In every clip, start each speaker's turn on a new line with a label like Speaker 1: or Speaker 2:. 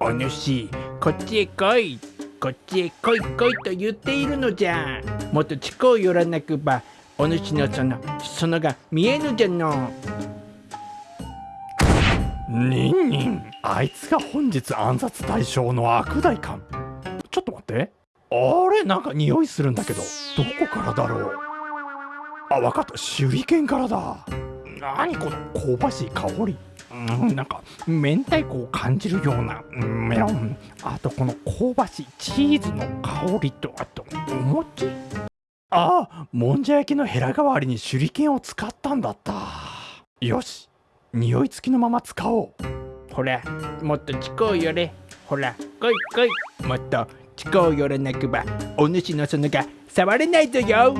Speaker 1: お主こっちへ来い。こっちへ来い来いと言っているのじゃ。もっと近う寄らなくばお主のそのそのが見えぬじゃの。
Speaker 2: ニンニンあいつが本日暗殺対象の悪代官。ちょっと待って。あれなんか匂いするんだけど。どこからだろう。あわかった。手裏剣からだ。何この香ばしい香り。うんなんか明太子を感じるようなうんメロン。あとこの香ばしいチーズの香りとあとお餅ああもんじゃ焼きのヘラ代わりに手裏剣を使ったんだった。よし匂い付きのまま使おう。
Speaker 1: ほらもっと近う寄れほら来い来い。もっと近う寄らなくば。お主のそのが触れないぞよ。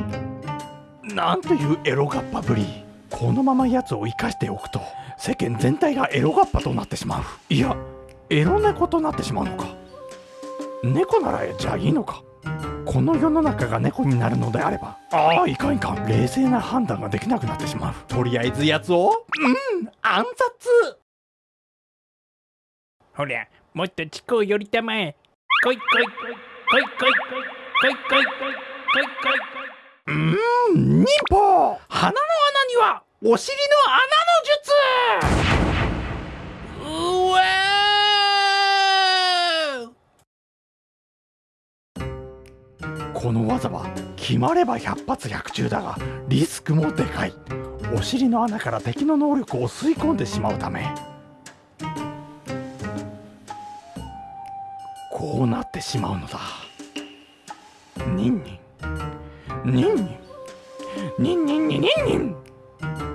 Speaker 2: なんというエロガッパぶりこのまま奴を生かしておくと世間全体がエロガッパとなってしまう。いやエロ猫となってしまうのか。猫ならじゃあいいのか。この世の中が猫になるのであればああいかんいかん。冷静な判断ができなくなってしまう。とりあえず奴をうん暗殺。
Speaker 1: ほらもっと近う寄りたまえ。来い来い来い来い来い来い来い来い来い来いう
Speaker 2: ーん忍法。鼻の穴にはお尻の穴の術。
Speaker 1: うわ
Speaker 2: この技は決まれば百発百中だがリスクもでかい。お尻の穴から敵の能力を吸い込んでしまうため。こうなってしまうのだ。ニンニンニン。ニンニン。ニンニンニンニン。Thank you.